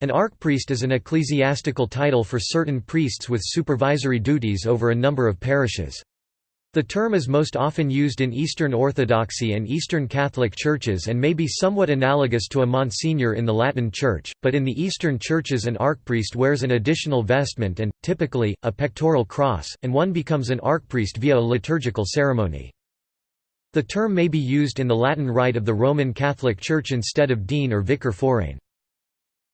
An archpriest is an ecclesiastical title for certain priests with supervisory duties over a number of parishes. The term is most often used in Eastern Orthodoxy and Eastern Catholic churches and may be somewhat analogous to a monsignor in the Latin Church, but in the Eastern churches an archpriest wears an additional vestment and, typically, a pectoral cross, and one becomes an archpriest via a liturgical ceremony. The term may be used in the Latin Rite of the Roman Catholic Church instead of dean or vicar forain.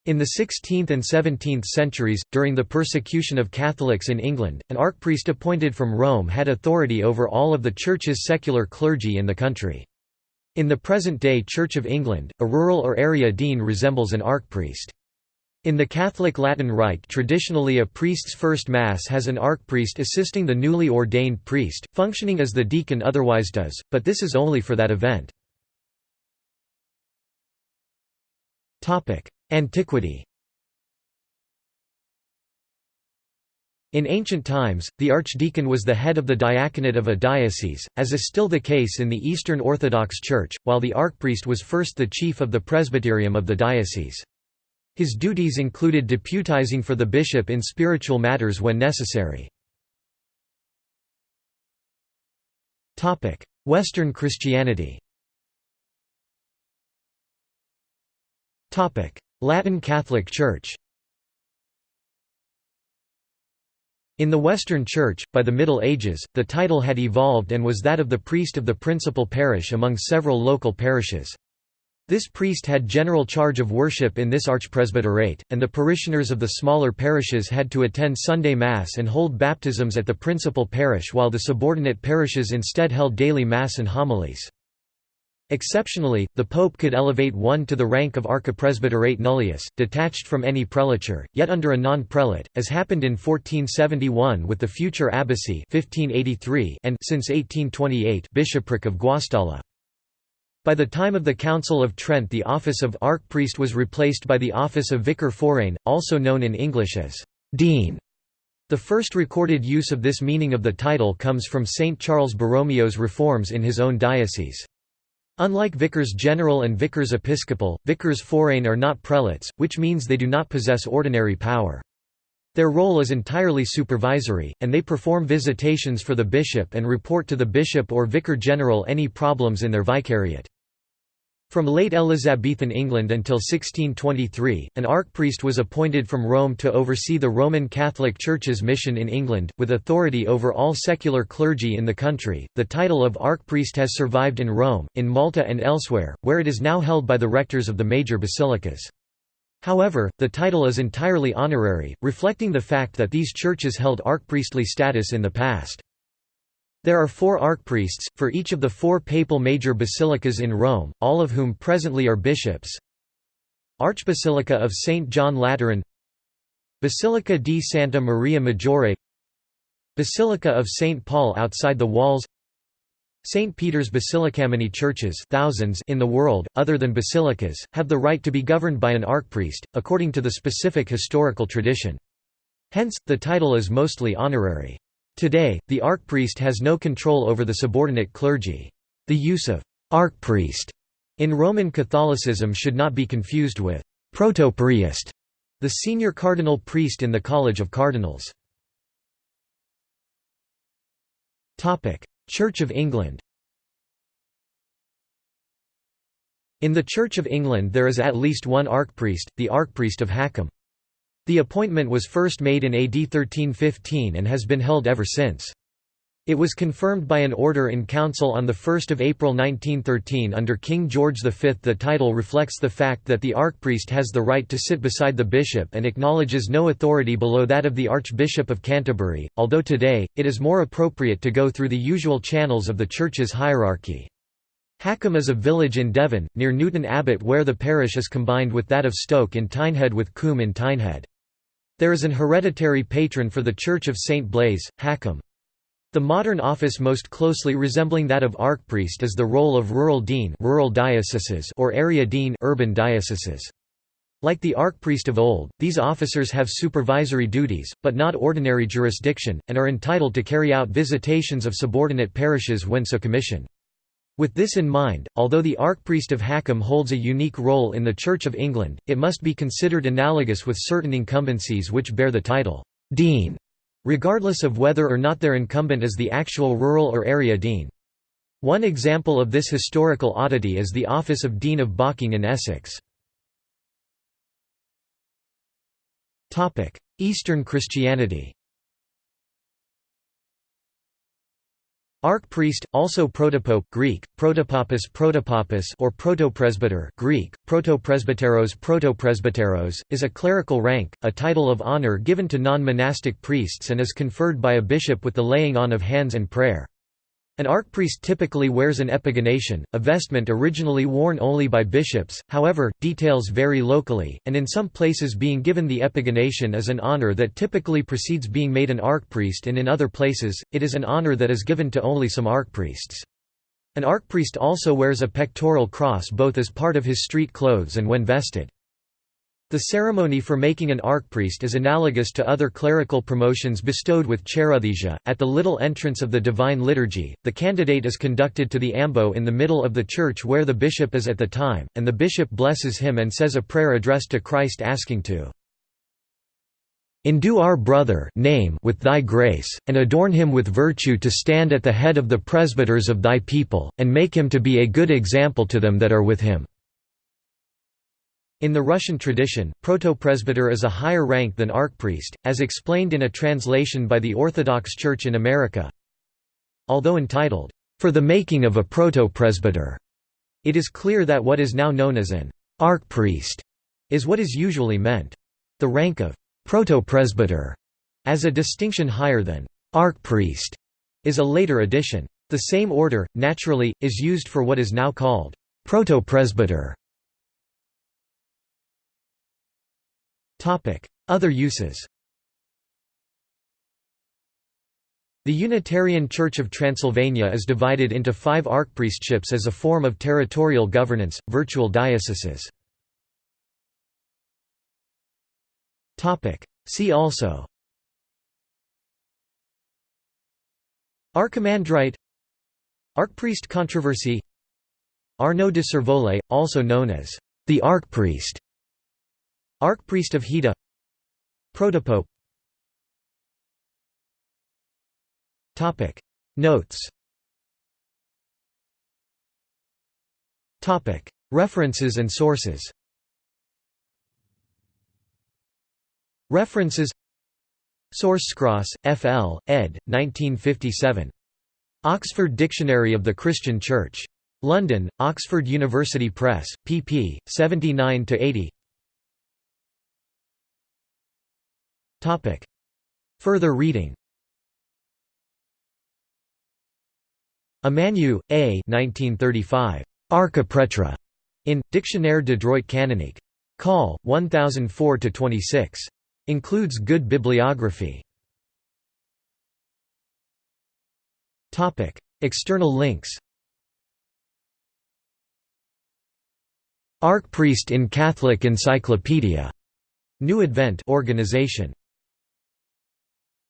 In the 16th and 17th centuries, during the persecution of Catholics in England, an archpriest appointed from Rome had authority over all of the Church's secular clergy in the country. In the present-day Church of England, a rural or area dean resembles an archpriest. In the Catholic Latin Rite traditionally a priest's first Mass has an archpriest assisting the newly ordained priest, functioning as the deacon otherwise does, but this is only for that event. Antiquity In ancient times, the archdeacon was the head of the diaconate of a diocese, as is still the case in the Eastern Orthodox Church, while the archpriest was first the chief of the presbyterium of the diocese. His duties included deputizing for the bishop in spiritual matters when necessary. Western Christianity Latin Catholic Church In the Western Church, by the Middle Ages, the title had evolved and was that of the priest of the principal parish among several local parishes. This priest had general charge of worship in this archpresbyterate, and the parishioners of the smaller parishes had to attend Sunday Mass and hold baptisms at the principal parish while the subordinate parishes instead held daily Mass and homilies. Exceptionally, the pope could elevate one to the rank of archipresbyterate nullius, detached from any prelature, yet under a non-prelate, as happened in 1471 with the future abbacy 1583 and since 1828 bishopric of Guastalla. By the time of the Council of Trent the office of archpriest was replaced by the office of vicar forain, also known in English as «dean». The first recorded use of this meaning of the title comes from St. Charles Borromeo's reforms in his own diocese. Unlike vicars general and vicars episcopal, vicars forain are not prelates, which means they do not possess ordinary power. Their role is entirely supervisory, and they perform visitations for the bishop and report to the bishop or vicar general any problems in their vicariate. From late Elizabethan England until 1623, an archpriest was appointed from Rome to oversee the Roman Catholic Church's mission in England, with authority over all secular clergy in the country. The title of archpriest has survived in Rome, in Malta, and elsewhere, where it is now held by the rectors of the major basilicas. However, the title is entirely honorary, reflecting the fact that these churches held archpriestly status in the past. There are four archpriests, for each of the four papal major basilicas in Rome, all of whom presently are bishops. Archbasilica of St. John Lateran Basilica di Santa Maria Maggiore Basilica of St. Paul outside the walls St. Peter's Basilica. Many churches thousands in the world, other than basilicas, have the right to be governed by an archpriest, according to the specific historical tradition. Hence, the title is mostly honorary. Today, the archpriest has no control over the subordinate clergy. The use of «archpriest» in Roman Catholicism should not be confused with «protopriest», the senior cardinal priest in the College of Cardinals. Church of England In the Church of England there is at least one archpriest, the Archpriest of Haccombe. The appointment was first made in AD 1315 and has been held ever since. It was confirmed by an order in council on 1 April 1913 under King George V. The title reflects the fact that the archpriest has the right to sit beside the bishop and acknowledges no authority below that of the Archbishop of Canterbury, although today, it is more appropriate to go through the usual channels of the Church's hierarchy. Haccombe is a village in Devon, near Newton Abbot where the parish is combined with that of Stoke in Teignhead with Combe in Teignhead. There is an hereditary patron for the Church of St. Blaise, Haccombe. The modern office most closely resembling that of archpriest is the role of rural dean rural dioceses or area dean urban dioceses. Like the archpriest of old, these officers have supervisory duties, but not ordinary jurisdiction, and are entitled to carry out visitations of subordinate parishes when so commissioned. With this in mind, although the archpriest of Haccombe holds a unique role in the Church of England, it must be considered analogous with certain incumbencies which bear the title, Dean, regardless of whether or not their incumbent is the actual rural or area dean. One example of this historical oddity is the office of Dean of Bocking in Essex. Eastern Christianity Archpriest, also protopope Greek, protopapas protopapas or protopresbyter Greek, protopresbyteros protopresbyteros, is a clerical rank, a title of honor given to non-monastic priests and is conferred by a bishop with the laying on of hands and prayer. An archpriest typically wears an epigonation, a vestment originally worn only by bishops, however, details vary locally, and in some places being given the epigonation is an honor that typically precedes being made an archpriest and in other places, it is an honor that is given to only some archpriests. An archpriest also wears a pectoral cross both as part of his street clothes and when vested. The ceremony for making an archpriest is analogous to other clerical promotions bestowed with cheirothesia. At the little entrance of the Divine Liturgy, the candidate is conducted to the ambo in the middle of the church where the bishop is at the time, and the bishop blesses him and says a prayer addressed to Christ asking to Endue our brother name with thy grace, and adorn him with virtue to stand at the head of the presbyters of thy people, and make him to be a good example to them that are with him. In the Russian tradition, protopresbyter is a higher rank than archpriest, as explained in a translation by the Orthodox Church in America. Although entitled, "...for the making of a protopresbyter", it is clear that what is now known as an archpriest is what is usually meant. The rank of protopresbyter, as a distinction higher than archpriest, is a later addition. The same order, naturally, is used for what is now called protopresbyter. Other uses. The Unitarian Church of Transylvania is divided into five archpriestships as a form of territorial governance, virtual dioceses. See also. Archimandrite. Archpriest controversy. Arnaud de Servoles, also known as the Archpriest Archpriest of Hita Protopope Topic Notes Topic References and sources References Source Cross, F. L., ed. 1957. Oxford Dictionary of the Christian Church. London, Oxford University Press, pp. 79–80 Further reading Emmanuel, A. 1935. Archiprêtre. In, Dictionnaire de droit canonique. Call, 1004–26. Includes good bibliography. Topic: External links Archpriest in Catholic Encyclopedia. New Advent organization